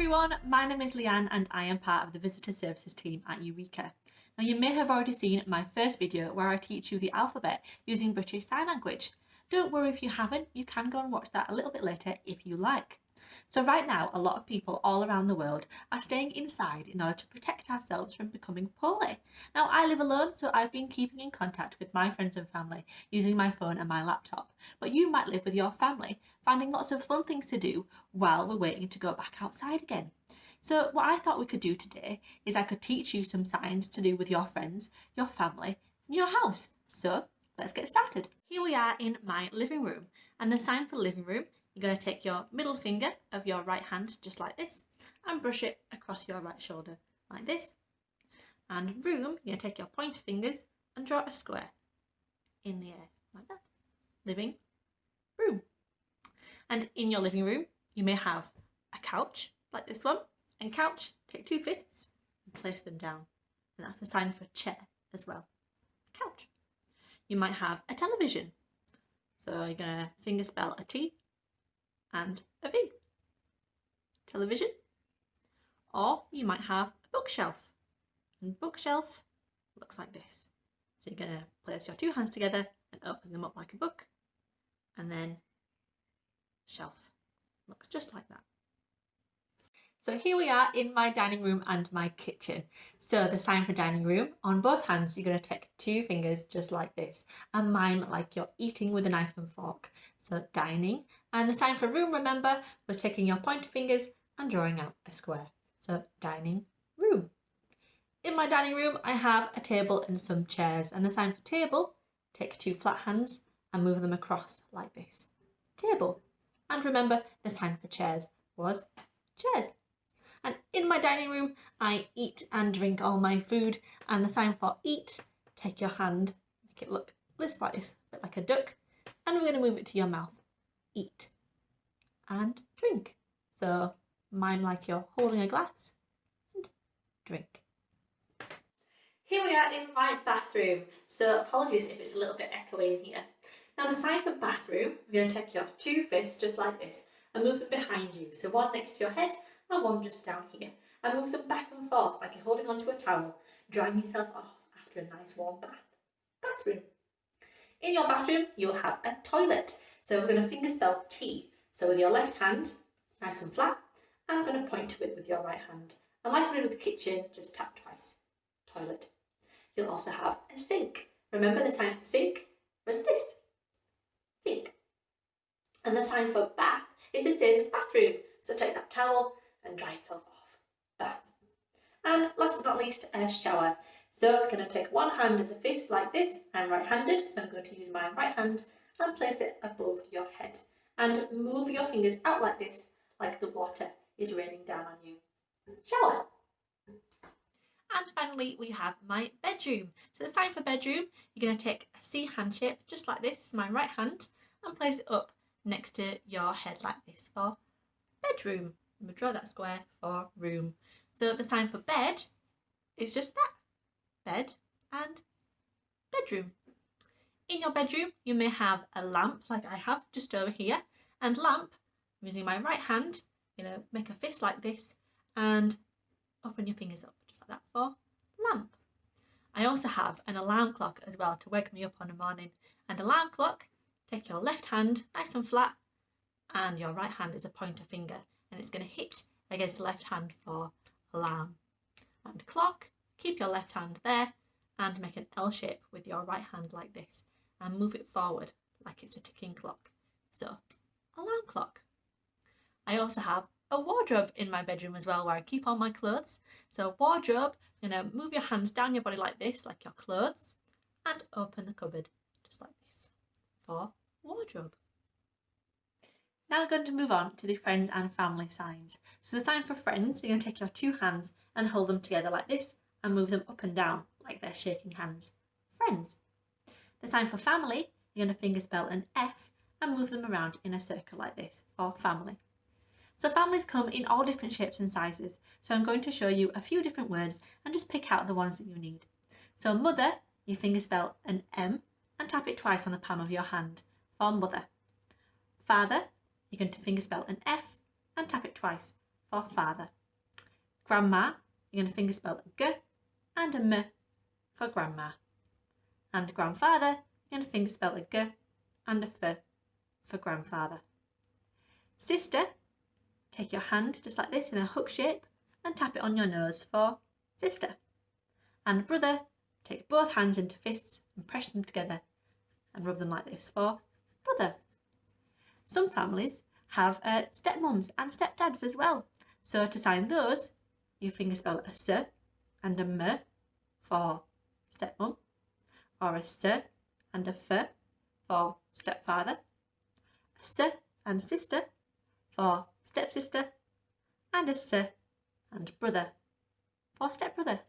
everyone, my name is Leanne and I am part of the Visitor Services team at Eureka. Now you may have already seen my first video where I teach you the alphabet using British Sign Language. Don't worry if you haven't, you can go and watch that a little bit later if you like. So right now, a lot of people all around the world are staying inside in order to protect ourselves from becoming poorly. Now I live alone, so I've been keeping in contact with my friends and family using my phone and my laptop. But you might live with your family, finding lots of fun things to do while we're waiting to go back outside again. So what I thought we could do today is I could teach you some signs to do with your friends, your family, and your house. So let's get started. Here we are in my living room and the sign for living room you're going to take your middle finger of your right hand just like this and brush it across your right shoulder like this. And room, you're going to take your pointer fingers and draw a square in the air like that. Living room. And in your living room, you may have a couch like this one. And couch, take two fists and place them down. And that's a sign for chair as well. Couch. You might have a television. So you're going to finger spell a T and a V. Television. Or you might have a bookshelf. And bookshelf looks like this. So you're going to place your two hands together and open them up like a book. And then shelf. Looks just like that. So here we are in my dining room and my kitchen. So the sign for dining room, on both hands you're going to take two fingers just like this and mime like you're eating with a knife and fork. So dining. And the sign for room, remember, was taking your pointer fingers and drawing out a square. So dining room. In my dining room I have a table and some chairs and the sign for table, take two flat hands and move them across like this. Table. And remember the sign for chairs was chairs. And in my dining room, I eat and drink all my food. And the sign for eat, take your hand, make it look this like this, a bit like a duck. And we're going to move it to your mouth. Eat and drink. So mime like you're holding a glass and drink. Here we are in my bathroom. So apologies if it's a little bit echoey in here. Now the sign for bathroom, we're going to take your two fists just like this and move them behind you. So one next to your head and one just down here and move them back and forth like you're holding onto a towel, drying yourself off after a nice warm bath. Bathroom. In your bathroom, you'll have a toilet. So we're going to finger spell T. So with your left hand, nice and flat, and I'm going to point to it with your right hand. And like we did with the kitchen, just tap twice. Toilet. You'll also have a sink. Remember the sign for sink was this. Sink. And the sign for bath is the same as bathroom. So take that towel and dry yourself off. Bath. And last but not least, a shower. So I'm going to take one hand as a fist like this. I'm right-handed, so I'm going to use my right hand and place it above your head. And move your fingers out like this, like the water is raining down on you. Shower. And finally, we have my bedroom. So the sign for bedroom, you're going to take a C hand shape, just like this, my right hand, and place it up next to your head like this for bedroom. Going to draw that square for room. So the sign for bed is just that, bed and bedroom. In your bedroom, you may have a lamp like I have just over here. And lamp, I'm using my right hand, you know, make a fist like this and open your fingers up just like that for lamp. I also have an alarm clock as well to wake me up on the morning. And alarm clock, take your left hand nice and flat and your right hand is a pointer finger and it's going to hit against left hand for alarm. And clock, keep your left hand there and make an L shape with your right hand like this and move it forward like it's a ticking clock. So, alarm clock. I also have a wardrobe in my bedroom as well where I keep all my clothes. So wardrobe, you know, move your hands down your body like this, like your clothes, and open the cupboard just like this for wardrobe. Now we're going to move on to the friends and family signs. So the sign for friends, you're going to take your two hands and hold them together like this and move them up and down like they're shaking hands. Friends. The sign for family, you're going to finger spell an F and move them around in a circle like this for family. So families come in all different shapes and sizes. So I'm going to show you a few different words and just pick out the ones that you need. So mother, you finger spell an M and tap it twice on the palm of your hand for mother. Father, you're going to fingerspell an F and tap it twice for father. Grandma, you're going to fingerspell a G and a M for grandma. And grandfather, you're going to fingerspell a G and a F for grandfather. Sister, take your hand just like this in a hook shape and tap it on your nose for sister. And brother, take both hands into fists and press them together and rub them like this for brother. Some families have uh, stepmums and stepdads as well. So to sign those, you fingerspell a S and a M for stepmum, or a S and a F for stepfather, a S and sister for stepsister, and a S and brother for stepbrother.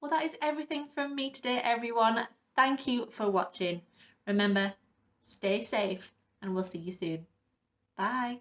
Well, that is everything from me today, everyone. Thank you for watching. Remember, stay safe and we'll see you soon. Bye.